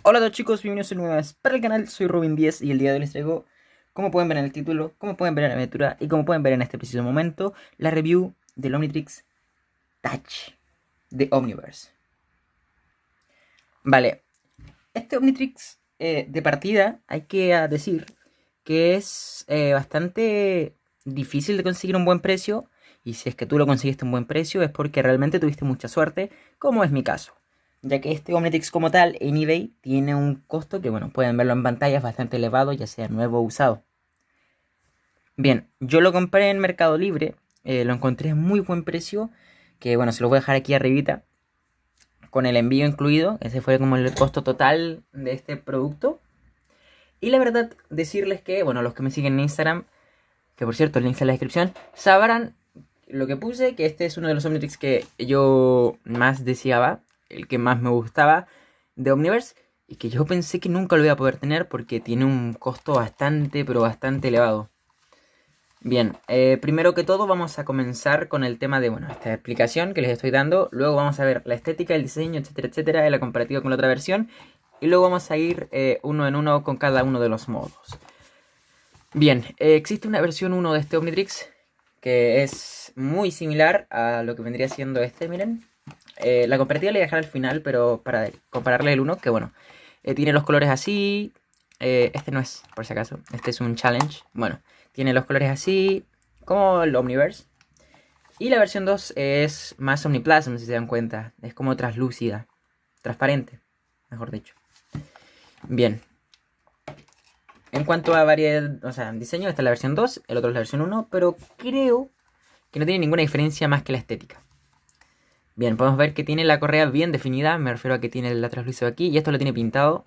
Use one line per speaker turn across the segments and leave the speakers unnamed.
Hola a todos chicos, bienvenidos a nueva vez para el canal, soy Robin10 y el día de hoy les traigo, como pueden ver en el título, como pueden ver en la aventura y como pueden ver en este preciso momento, la review del Omnitrix Touch de Omniverse. Vale, este Omnitrix eh, de partida hay que decir que es eh, bastante difícil de conseguir un buen precio y si es que tú lo conseguiste un buen precio es porque realmente tuviste mucha suerte, como es mi caso ya que este Omnitrix como tal en eBay tiene un costo que, bueno, pueden verlo en pantalla, es bastante elevado, ya sea nuevo o usado. Bien, yo lo compré en Mercado Libre, eh, lo encontré a muy buen precio, que bueno, se lo voy a dejar aquí arribita, con el envío incluido, ese fue como el costo total de este producto. Y la verdad, decirles que, bueno, los que me siguen en Instagram, que por cierto, el link está en la descripción, sabrán lo que puse, que este es uno de los Omnitrix que yo más deseaba el que más me gustaba de Omniverse y que yo pensé que nunca lo iba a poder tener porque tiene un costo bastante, pero bastante elevado. Bien, eh, primero que todo vamos a comenzar con el tema de, bueno, esta explicación que les estoy dando. Luego vamos a ver la estética, el diseño, etcétera, etcétera, la comparativa con la otra versión. Y luego vamos a ir eh, uno en uno con cada uno de los modos. Bien, eh, existe una versión 1 de este Omnitrix que es muy similar a lo que vendría siendo este, miren. Eh, la comparativa le voy a dejar al final, pero para compararle el 1, que bueno, eh, tiene los colores así. Eh, este no es, por si acaso, este es un challenge. Bueno, tiene los colores así, como el Omniverse. Y la versión 2 es más Omniplasm, si se dan cuenta. Es como translúcida, transparente, mejor dicho. Bien. En cuanto a variedad, o sea, diseño, esta es la versión 2, el otro es la versión 1, pero creo que no tiene ninguna diferencia más que la estética. Bien, podemos ver que tiene la correa bien definida, me refiero a que tiene la traslúcido aquí y esto lo tiene pintado.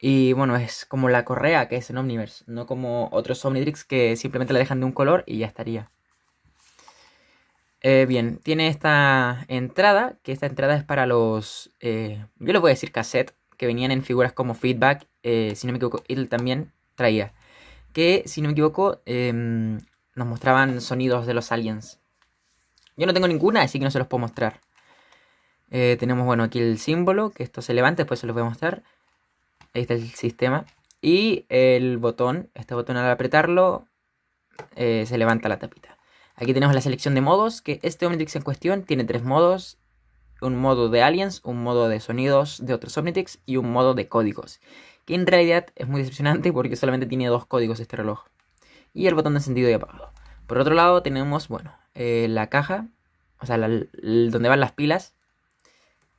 Y bueno, es como la correa que es en Omniverse, no como otros Omnitrix que simplemente la dejan de un color y ya estaría. Eh, bien, tiene esta entrada, que esta entrada es para los, eh, yo les voy a decir cassette, que venían en figuras como Feedback, eh, si no me equivoco, él también traía. Que, si no me equivoco, em, nos mostraban sonidos de los aliens. Yo no tengo ninguna, así que no se los puedo mostrar. Eh, tenemos, bueno, aquí el símbolo, que esto se levanta, después se los voy a mostrar. Ahí está el sistema. Y el botón, este botón al apretarlo, eh, se levanta la tapita. Aquí tenemos la selección de modos, que este Omnitrix en cuestión tiene tres modos. Un modo de aliens, un modo de sonidos de otros Omnitrix y un modo de códigos. Que en realidad es muy decepcionante porque solamente tiene dos códigos este reloj. Y el botón de encendido y apagado. Por otro lado tenemos, bueno, eh, la caja, o sea, donde van las pilas.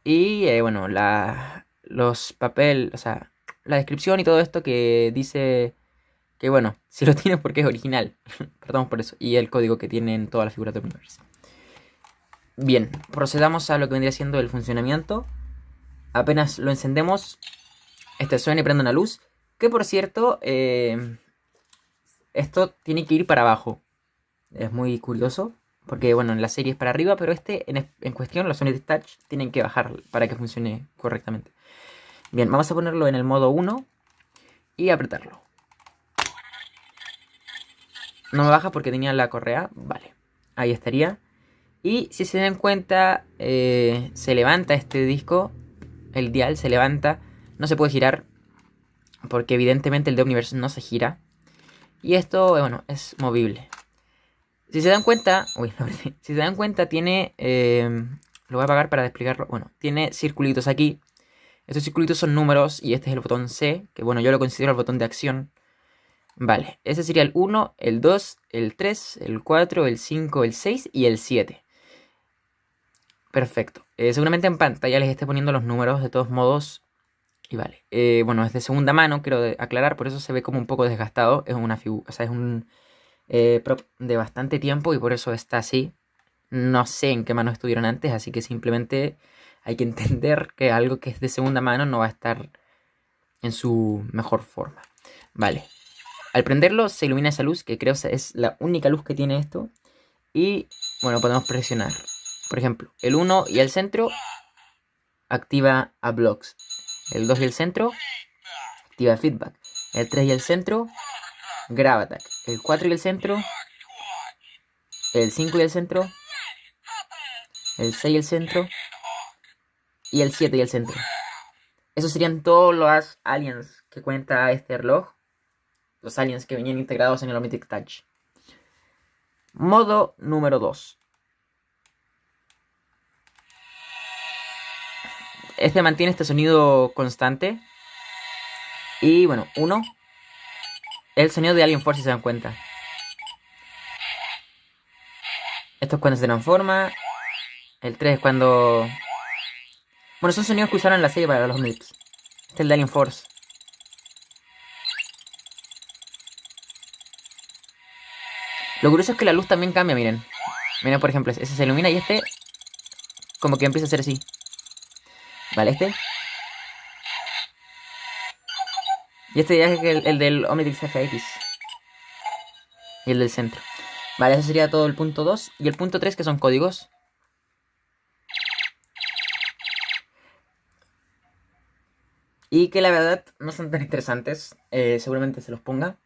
Y eh, bueno, la, los papeles, o sea, la descripción y todo esto que dice que bueno, si lo tienes porque es original. Perdón por eso. Y el código que tienen todas las figuras de Universe. Bien, procedamos a lo que vendría siendo el funcionamiento. Apenas lo encendemos, este suena y prende una luz. Que por cierto, eh, esto tiene que ir para abajo. Es muy curioso. Porque, bueno, en la serie es para arriba, pero este, en, cuestión, los Sonic Touch tienen que bajar para que funcione correctamente. Bien, vamos a ponerlo en el modo 1 y apretarlo. No me baja porque tenía la correa. Vale, ahí estaría. Y si se dan cuenta, eh, se levanta este disco. El dial se levanta. No se puede girar. Porque evidentemente el de Omniverse no se gira. Y esto, bueno, es movible. Si se dan cuenta, uy, si se dan cuenta tiene, em, lo voy a apagar para explicarlo, bueno, tiene circulitos aquí. Estos circulitos son números y este es el botón C, que bueno, yo lo considero el botón de acción. Vale, ese sería el 1, el 2, el 3, el 4, el 5, el 6 y el 7. Perfecto. Eh, seguramente en pantalla les esté poniendo los números de todos modos. Y vale. Eh, bueno, es de segunda mano, quiero aclarar, por eso se ve como un poco desgastado. Es una figura, o sea, es un eh, de bastante tiempo y por eso está así. No sé en qué mano estuvieron antes, así que simplemente hay que entender que algo que es de segunda mano no va a estar en su mejor forma. Vale. Al prenderlo se ilumina esa luz, que creo es la única luz que tiene esto. Y bueno, podemos presionar. Por ejemplo, el 1 y el centro activa a blocks. El 2 y el centro activa feedback. El 3 y el centro Grab Attack. El 4 y el centro. El 5 y el centro. El 6 y el centro. Y el 7 y el centro. Esos serían todos los aliens que cuenta este reloj. Los aliens que venían integrados en el Omnitrix Touch. Modo número 2. Este mantiene este sonido constante. Y bueno, uno. El sonido de Alien Force, si se dan cuenta. Esto es cuando se transforma. El 3 es cuando... Bueno, son sonidos que usaron en la serie para los MIPS. Este es el de Alien Force. Lo curioso es que la luz también cambia, miren. Miren, por ejemplo, ese se ilumina y este... Como que empieza a ser así. Vale, este. Y este ya es el, el del Omnitrix FX. Y el del centro. Vale, ese sería todo el punto 2. Y el punto 3 que son códigos. Y que la verdad no son tan interesantes. Eh, seguramente se los ponga.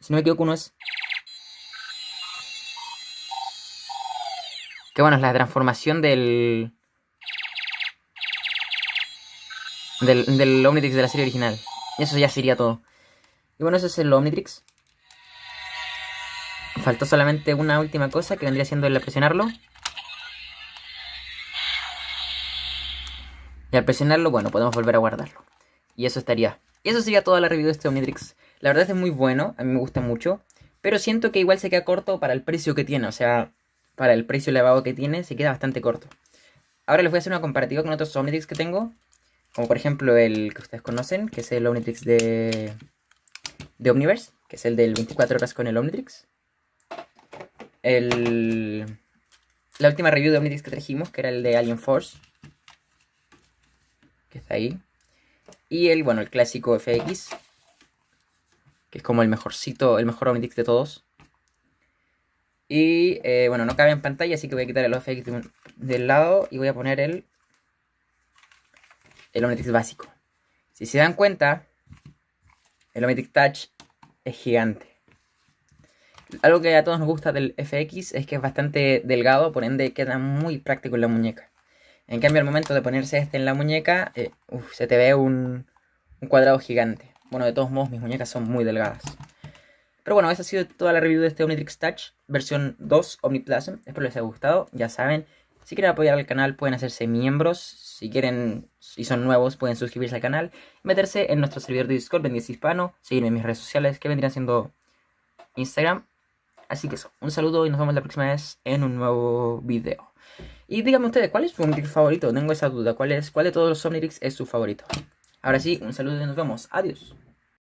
Si no me equivoco, uno es... Que bueno, es la transformación del... Del, del Omnitrix de la serie original. Eso ya sería todo. Y bueno, ese es el Omnitrix. Faltó solamente una última cosa que vendría siendo el presionarlo. Y al presionarlo, bueno, podemos volver a guardarlo. Y eso estaría. Y eso sería toda la review de este Omnitrix. La verdad es muy bueno, a mí me gusta mucho. Pero siento que igual se queda corto para el precio que tiene. O sea, para el precio elevado que tiene, se queda bastante corto. Ahora les voy a hacer una comparativa con otros Omnitrix que tengo. Como por ejemplo el que ustedes conocen, que es el Omnitrix de, de Omniverse, que es el del 24 horas con el Omnitrix. El, la última review de Omnitrix que trajimos, que era el de Alien Force. Que está ahí. Y el, bueno, el clásico FX. Que es como el mejorcito, el mejor Omnitrix de todos. Y eh, bueno, no cabe en pantalla, así que voy a quitar el FX del lado y voy a poner el el Omnitrix básico. Si se dan cuenta, el Omnitrix Touch es gigante. Algo que a todos nos gusta del FX es que es bastante delgado, por ende queda muy práctico en la muñeca. En cambio, al momento de ponerse este en la muñeca, eh, se te ve un, un, cuadrado gigante. Bueno, de todos modos, mis muñecas son muy delgadas. Pero bueno, esa ha sido toda la review de este Omnitrix Touch, versión 2 Omniplasm. Espero les haya gustado. Ya saben, si quieren apoyar al canal pueden hacerse miembros. Si quieren y son nuevos pueden suscribirse al canal. Meterse en nuestro servidor de Discord, Bendice Hispano. Seguirme en mis redes sociales que vendrían siendo Instagram. Así que eso, un saludo y nos vemos la próxima vez en un nuevo video. Y díganme ustedes, ¿cuál es su Omnitrix favorito? Tengo esa duda. ¿Cuál, es, cuál de todos los Omnitrix es su favorito? Ahora sí, un saludo y nos vemos. Adiós.